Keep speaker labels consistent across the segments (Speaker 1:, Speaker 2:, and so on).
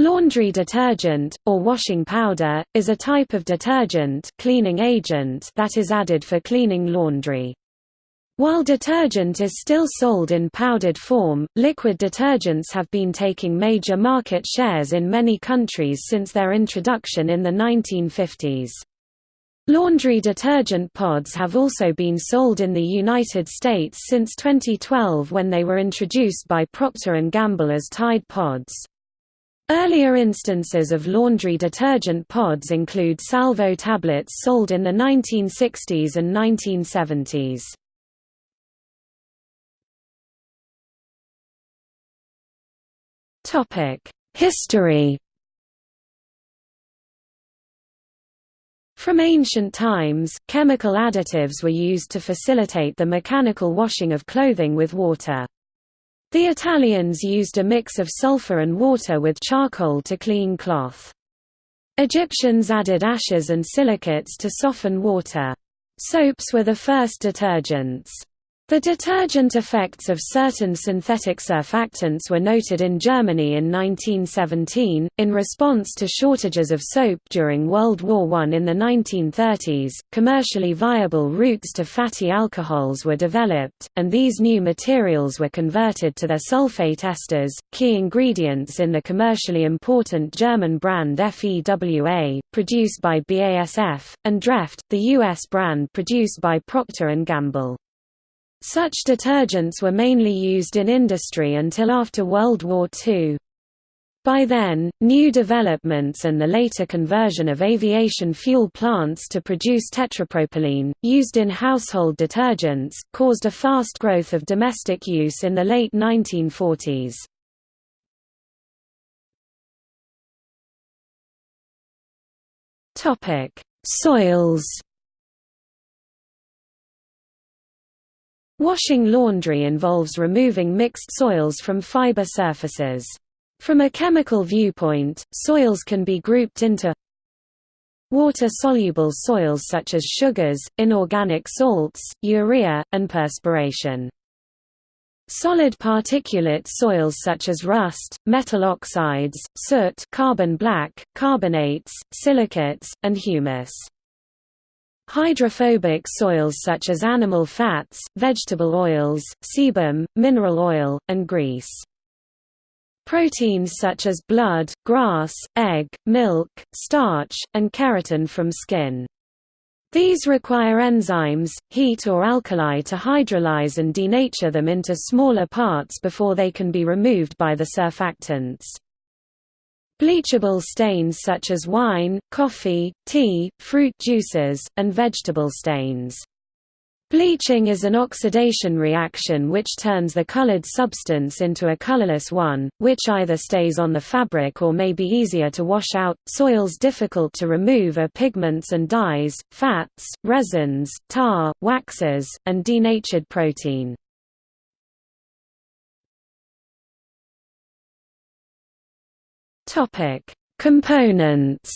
Speaker 1: Laundry detergent, or washing powder, is a type of detergent cleaning agent that is added for cleaning laundry. While detergent is still sold in powdered form, liquid detergents have been taking major market shares in many countries since their introduction in the 1950s. Laundry detergent pods have also been sold in the United States since 2012 when they were introduced by Procter & Gamble as Tide pods. Earlier instances of laundry detergent pods include Salvo tablets sold in the 1960s and 1970s. History From ancient times, chemical additives were used to facilitate the mechanical washing of clothing with water. The Italians used a mix of sulfur and water with charcoal to clean cloth. Egyptians added ashes and silicates to soften water. Soaps were the first detergents. The detergent effects of certain synthetic surfactants were noted in Germany in 1917. In response to shortages of soap during World War I in the 1930s, commercially viable routes to fatty alcohols were developed, and these new materials were converted to their sulfate esters, key ingredients in the commercially important German brand FEWA, produced by BASF, and Dreft, the U.S. brand produced by Procter & Gamble. Such detergents were mainly used in industry until after World War II. By then, new developments and the later conversion of aviation fuel plants to produce tetrapropylene, used in household detergents, caused a fast growth of domestic use in the late 1940s. Soils Washing laundry involves removing mixed soils from fiber surfaces. From a chemical viewpoint, soils can be grouped into water-soluble soils such as sugars, inorganic salts, urea, and perspiration. Solid particulate soils such as rust, metal oxides, soot carbon black, carbonates, silicates, and humus. Hydrophobic soils such as animal fats, vegetable oils, sebum, mineral oil, and grease. Proteins such as blood, grass, egg, milk, starch, and keratin from skin. These require enzymes, heat or alkali to hydrolyze and denature them into smaller parts before they can be removed by the surfactants. Bleachable stains such as wine, coffee, tea, fruit juices, and vegetable stains. Bleaching is an oxidation reaction which turns the colored substance into a colorless one, which either stays on the fabric or may be easier to wash out. Soils difficult to remove are pigments and dyes, fats, resins, tar, waxes, and denatured protein. Topic: Components.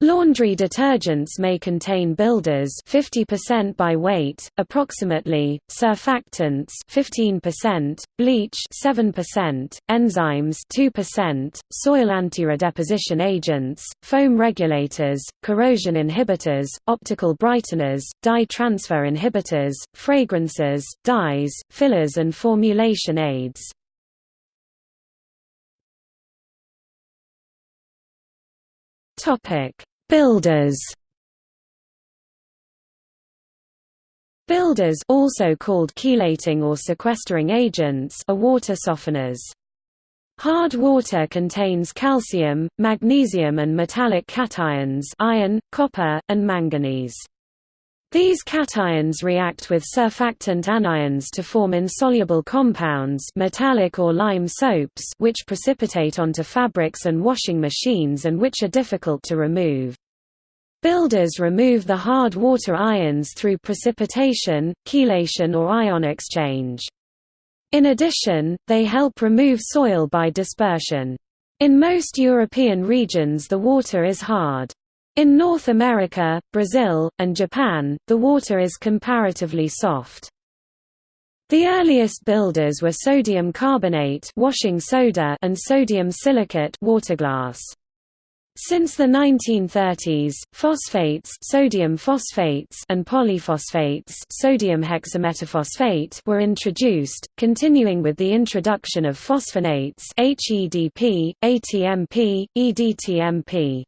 Speaker 1: Laundry detergents may contain builders 50% by weight, approximately, surfactants 15%, bleach 7%, enzymes 2%, soil antiredeposition agents, foam regulators, corrosion inhibitors, optical brighteners, dye transfer inhibitors, fragrances, dyes, fillers and formulation aids. Topic: Builders. Builders also called chelating or sequestering agents are water softeners. Hard water contains calcium, magnesium and metallic cations iron, copper, and manganese. These cations react with surfactant anions to form insoluble compounds metallic or lime soaps which precipitate onto fabrics and washing machines and which are difficult to remove. Builders remove the hard water ions through precipitation, chelation or ion exchange. In addition, they help remove soil by dispersion. In most European regions the water is hard. In North America, Brazil, and Japan, the water is comparatively soft. The earliest builders were sodium carbonate washing soda and sodium silicate water glass. Since the 1930s, phosphates, sodium phosphates and polyphosphates, sodium hexametaphosphate were introduced, continuing with the introduction of phosphonates HEDP, ATMP, EDTMP.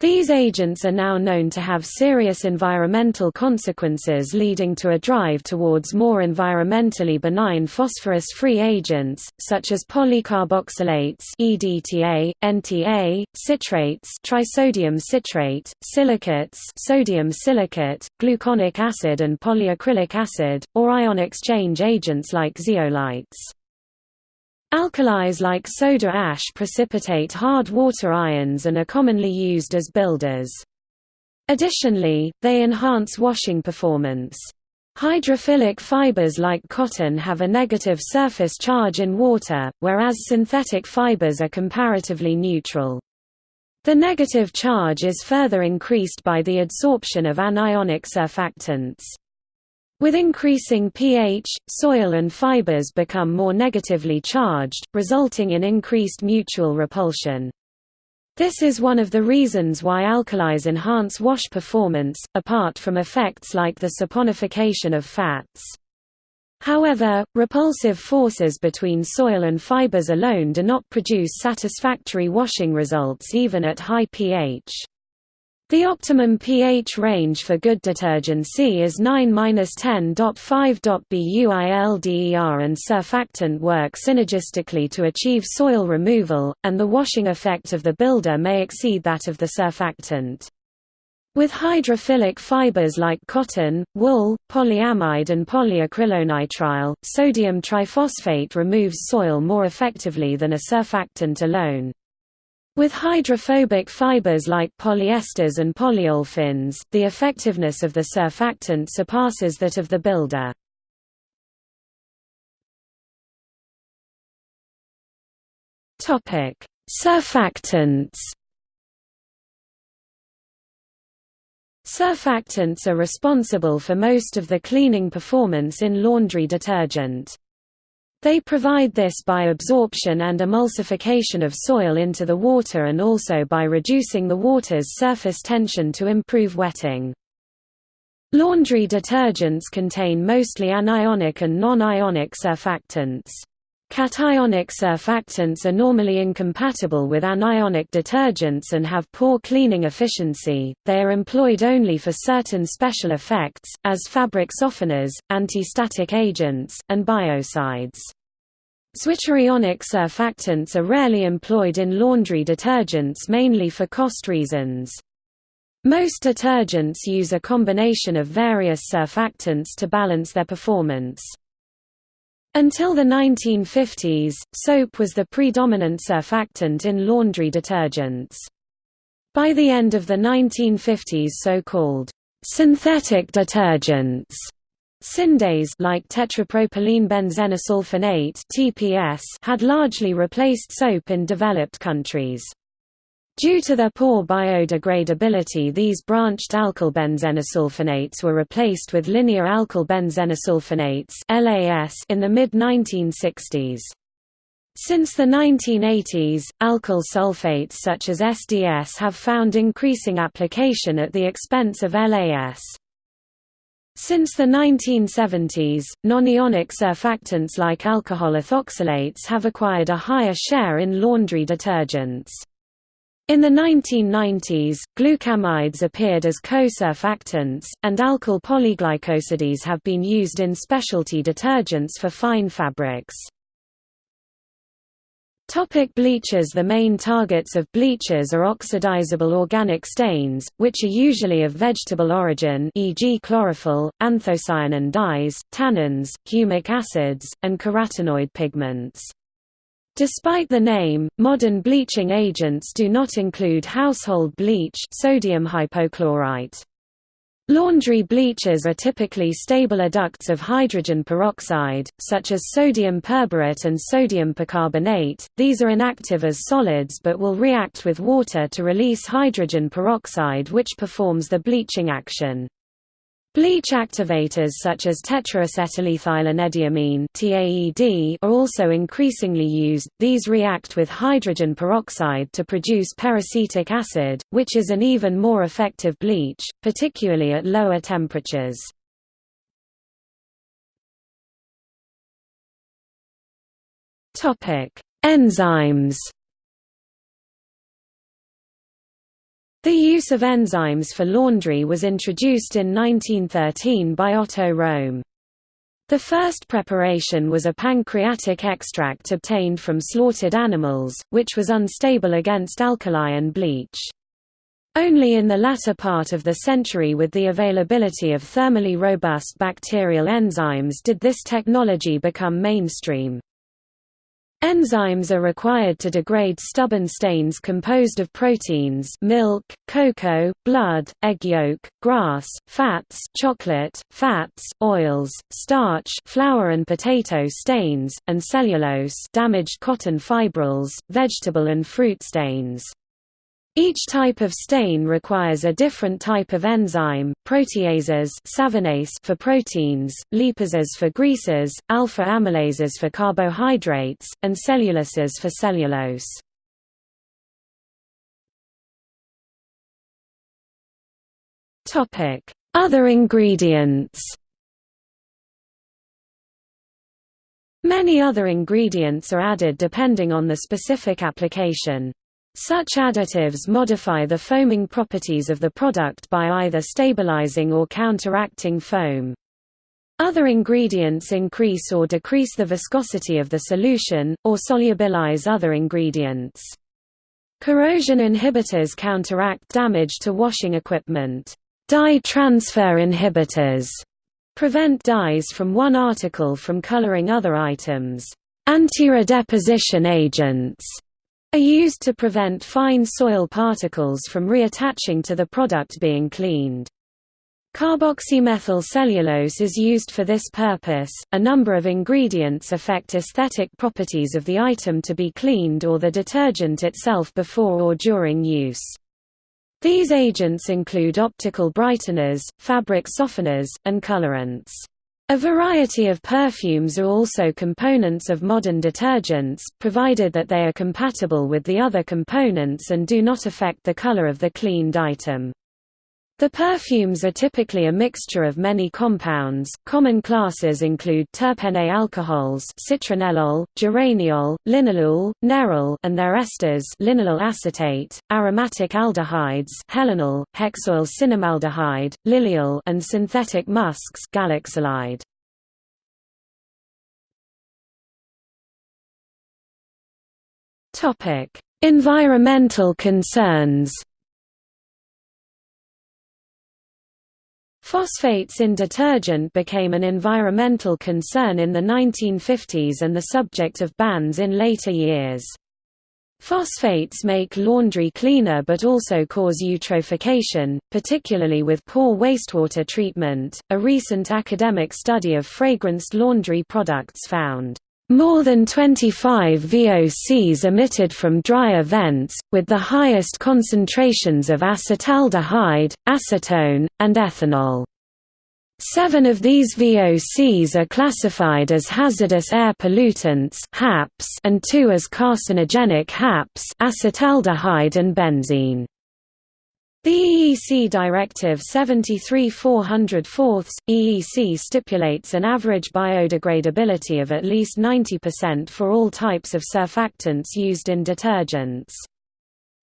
Speaker 1: These agents are now known to have serious environmental consequences leading to a drive towards more environmentally benign phosphorus-free agents, such as polycarboxylates EDTA, NTA, citrates trisodium citrate, silicates sodium silicate, gluconic acid and polyacrylic acid, or ion exchange agents like zeolites. Alkalis like soda ash precipitate hard water ions and are commonly used as builders. Additionally, they enhance washing performance. Hydrophilic fibers like cotton have a negative surface charge in water, whereas synthetic fibers are comparatively neutral. The negative charge is further increased by the adsorption of anionic surfactants. With increasing pH, soil and fibers become more negatively charged, resulting in increased mutual repulsion. This is one of the reasons why alkalis enhance wash performance, apart from effects like the saponification of fats. However, repulsive forces between soil and fibers alone do not produce satisfactory washing results even at high pH. The optimum pH range for good detergency is 9-10.5. BUILDER and surfactant work synergistically to achieve soil removal, and the washing effect of the builder may exceed that of the surfactant. With hydrophilic fibers like cotton, wool, polyamide and polyacrylonitrile, sodium triphosphate removes soil more effectively than a surfactant alone. With hydrophobic fibers like polyesters and polyolefins, the effectiveness of the surfactant surpasses that of the builder. Topic: Surfactants Surfactants are responsible for most of the cleaning performance in laundry detergent. They provide this by absorption and emulsification of soil into the water and also by reducing the water's surface tension to improve wetting. Laundry detergents contain mostly anionic and non-ionic surfactants. Cationic surfactants are normally incompatible with anionic detergents and have poor cleaning efficiency, they are employed only for certain special effects, as fabric softeners, anti-static agents, and biocides. Zwitterionic surfactants are rarely employed in laundry detergents mainly for cost reasons. Most detergents use a combination of various surfactants to balance their performance. Until the 1950s, soap was the predominant surfactant in laundry detergents. By the end of the 1950s so-called synthetic detergents Syndets like tetrapropylene benzenesulfonate (TPS) had largely replaced soap in developed countries. Due to their poor biodegradability these branched alkyl benzenesulfonates were replaced with linear alkyl benzenesulfonates in the mid-1960s. Since the 1980s, alkyl sulfates such as SDS have found increasing application at the expense of LAS. Since the 1970s, non-ionic surfactants like alcohol ethoxylates have acquired a higher share in laundry detergents. In the 1990s, glucamides appeared as co-surfactants, and alkyl polyglycosides have been used in specialty detergents for fine fabrics. Topic bleachers The main targets of bleachers are oxidizable organic stains, which are usually of vegetable origin e.g. chlorophyll, anthocyanin dyes, tannins, humic acids, and carotenoid pigments. Despite the name, modern bleaching agents do not include household bleach sodium hypochlorite. Laundry bleachers are typically stable adducts of hydrogen peroxide, such as sodium perborate and sodium percarbonate. These are inactive as solids but will react with water to release hydrogen peroxide which performs the bleaching action. Bleach activators such as tetraacetylethylenediamine (TAED) are also increasingly used. These react with hydrogen peroxide to produce peracetic acid, which is an even more effective bleach, particularly at lower temperatures. Topic: Enzymes. The use of enzymes for laundry was introduced in 1913 by Otto Röhm. The first preparation was a pancreatic extract obtained from slaughtered animals, which was unstable against alkali and bleach. Only in the latter part of the century with the availability of thermally robust bacterial enzymes did this technology become mainstream. Enzymes are required to degrade stubborn stains composed of proteins milk, cocoa, blood, egg yolk, grass, fats chocolate, fats, oils, starch flour and potato stains, and cellulose damaged cotton fibrils, vegetable and fruit stains. Each type of stain requires a different type of enzyme, proteases for proteins, lipases for greases, alpha-amylases for carbohydrates, and cellulases for cellulose. Other ingredients Many other ingredients are added depending on the specific application. Such additives modify the foaming properties of the product by either stabilizing or counteracting foam. Other ingredients increase or decrease the viscosity of the solution, or solubilize other ingredients. Corrosion inhibitors counteract damage to washing equipment. Dye transfer inhibitors prevent dyes from one article from coloring other items. Anti-redeposition agents are used to prevent fine soil particles from reattaching to the product being cleaned. Carboxymethyl cellulose is used for this purpose. A number of ingredients affect aesthetic properties of the item to be cleaned or the detergent itself before or during use. These agents include optical brighteners, fabric softeners, and colorants. A variety of perfumes are also components of modern detergents, provided that they are compatible with the other components and do not affect the color of the cleaned item. The perfumes are typically a mixture of many compounds. Common classes include terpene alcohols, citronellol, geraniol, linalool, nerol, and their esters, linalyl acetate, aromatic aldehydes, helional, hexyl cinnamaldehyde, lilial, and synthetic musks, galaxolide. Topic: Environmental concerns. Phosphates in detergent became an environmental concern in the 1950s and the subject of bans in later years. Phosphates make laundry cleaner but also cause eutrophication, particularly with poor wastewater treatment. A recent academic study of fragranced laundry products found more than 25 VOCs emitted from dryer vents, with the highest concentrations of acetaldehyde, acetone, and ethanol. Seven of these VOCs are classified as hazardous air pollutants and two as carcinogenic HAPs acetaldehyde and benzene. The EEC Directive 73-404 EEC stipulates an average biodegradability of at least 90% for all types of surfactants used in detergents.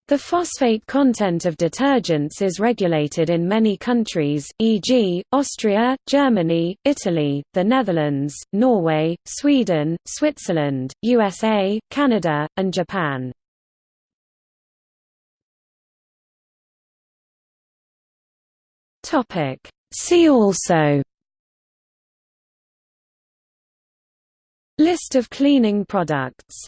Speaker 1: The phosphate content of detergents is regulated in many countries, e.g., Austria, Germany, Italy, the Netherlands, Norway, Sweden, Switzerland, USA, Canada, and Japan. Topic. See also. List of cleaning products